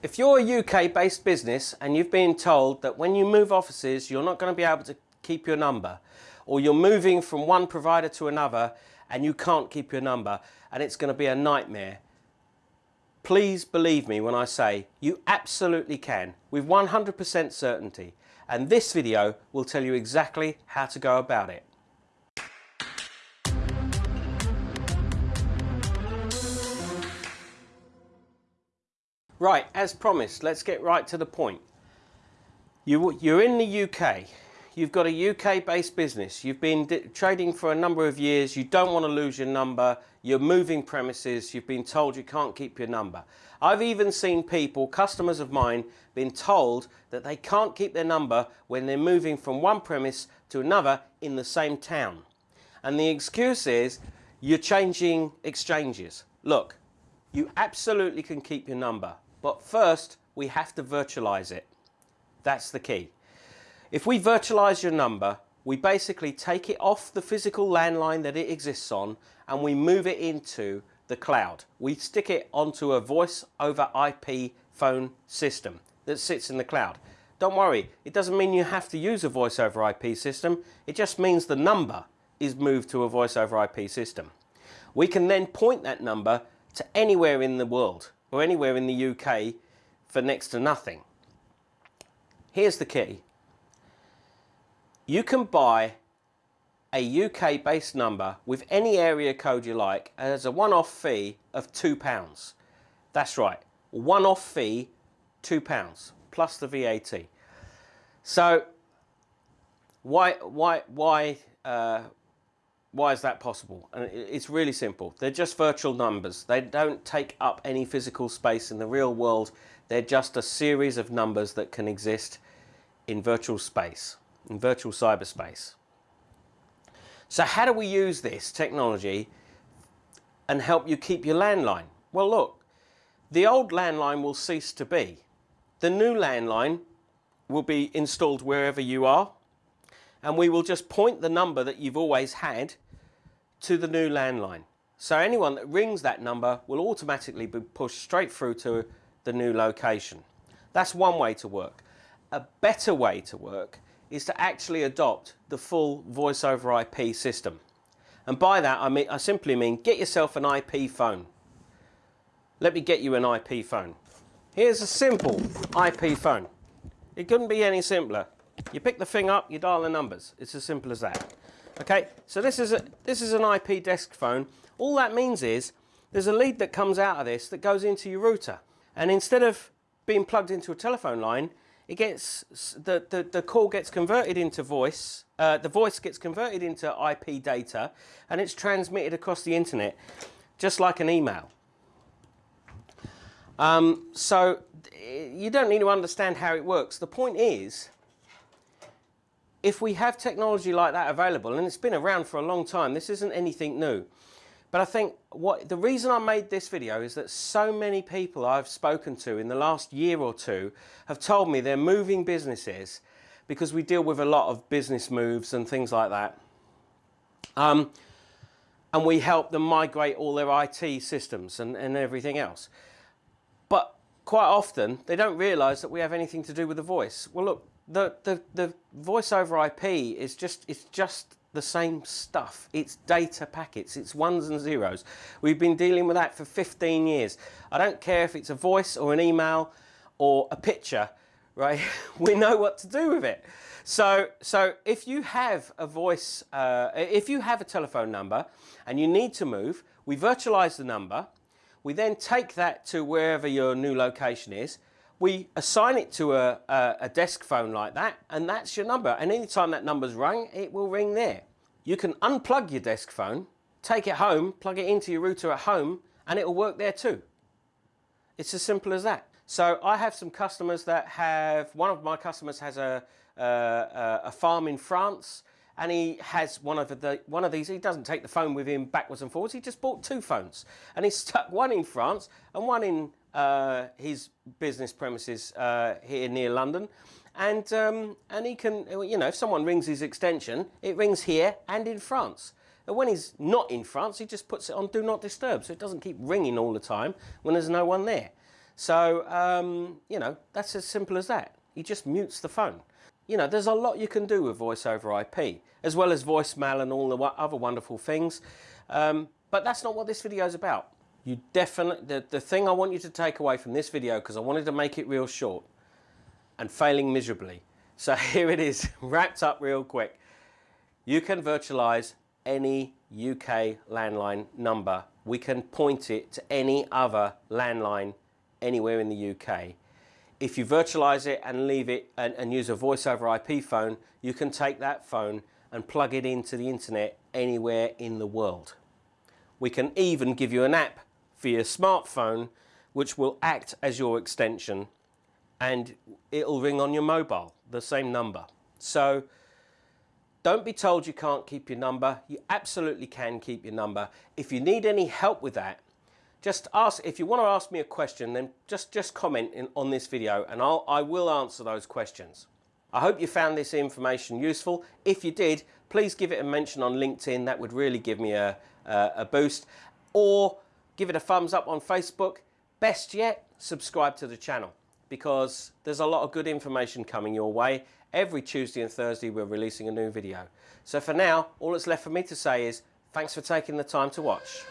If you're a UK based business and you've been told that when you move offices you're not going to be able to keep your number or you're moving from one provider to another and you can't keep your number and it's going to be a nightmare, please believe me when I say you absolutely can with 100% certainty and this video will tell you exactly how to go about it. Right, as promised, let's get right to the point. You, you're in the UK, you've got a UK based business, you've been trading for a number of years, you don't want to lose your number, you're moving premises, you've been told you can't keep your number. I've even seen people, customers of mine, been told that they can't keep their number when they're moving from one premise to another in the same town. And the excuse is, you're changing exchanges. Look, you absolutely can keep your number. But first, we have to virtualize it. That's the key. If we virtualize your number, we basically take it off the physical landline that it exists on and we move it into the cloud. We stick it onto a voice over IP phone system that sits in the cloud. Don't worry, it doesn't mean you have to use a voice over IP system. It just means the number is moved to a voice over IP system. We can then point that number to anywhere in the world or anywhere in the UK for next to nothing. Here's the key. You can buy a UK based number with any area code you like and as a one-off fee of £2. That's right, one-off fee, £2 plus the VAT. So why, why, why, uh, why is that possible? And it's really simple. They're just virtual numbers. They don't take up any physical space in the real world. They're just a series of numbers that can exist in virtual space, in virtual cyberspace. So how do we use this technology and help you keep your landline? Well, look, the old landline will cease to be. The new landline will be installed wherever you are and we will just point the number that you've always had to the new landline. So anyone that rings that number will automatically be pushed straight through to the new location. That's one way to work. A better way to work is to actually adopt the full voice over IP system. And by that I mean I simply mean get yourself an IP phone. Let me get you an IP phone. Here's a simple IP phone. It couldn't be any simpler. You pick the thing up, you dial the numbers. It's as simple as that. Okay, so this is, a, this is an IP desk phone. All that means is there's a lead that comes out of this that goes into your router. And instead of being plugged into a telephone line, it gets the, the, the call gets converted into voice, uh, the voice gets converted into IP data and it's transmitted across the internet just like an email. Um, so you don't need to understand how it works. The point is if we have technology like that available, and it's been around for a long time, this isn't anything new. But I think what the reason I made this video is that so many people I've spoken to in the last year or two have told me they're moving businesses because we deal with a lot of business moves and things like that. Um, and we help them migrate all their IT systems and, and everything else. But quite often they don't realise that we have anything to do with the voice. Well look, the, the, the voice over IP is just, it's just the same stuff. It's data packets, it's ones and zeros. We've been dealing with that for 15 years. I don't care if it's a voice or an email or a picture, right? we know what to do with it. So, so if you have a voice, uh, if you have a telephone number and you need to move, we virtualize the number. We then take that to wherever your new location is we assign it to a, a, a, desk phone like that and that's your number and anytime that number's rung it will ring there. You can unplug your desk phone, take it home, plug it into your router at home and it will work there too. It's as simple as that. So I have some customers that have, one of my customers has a, a, a farm in France and he has one of the one of these he doesn't take the phone with him backwards and forwards he just bought two phones and he stuck one in France and one in uh, his business premises uh, here near London. And, um, and he can, you know, if someone rings his extension, it rings here and in France. And when he's not in France, he just puts it on Do Not Disturb, so it doesn't keep ringing all the time when there's no one there. So, um, you know, that's as simple as that. He just mutes the phone. You know, there's a lot you can do with voice over IP, as well as voicemail and all the other wonderful things. Um, but that's not what this video is about. You definitely, the, the thing I want you to take away from this video, because I wanted to make it real short, and failing miserably. So here it is, wrapped up real quick. You can virtualize any UK landline number. We can point it to any other landline anywhere in the UK. If you virtualize it and leave it and, and use a voice over IP phone, you can take that phone and plug it into the internet anywhere in the world. We can even give you an app for your smartphone which will act as your extension and it'll ring on your mobile, the same number. So don't be told you can't keep your number. You absolutely can keep your number. If you need any help with that, just ask, if you want to ask me a question, then just, just comment in, on this video and I'll, I will answer those questions. I hope you found this information useful. If you did, please give it a mention on LinkedIn. That would really give me a, a, a boost. Or give it a thumbs up on Facebook. Best yet, subscribe to the channel because there's a lot of good information coming your way. Every Tuesday and Thursday we're releasing a new video. So for now, all that's left for me to say is thanks for taking the time to watch.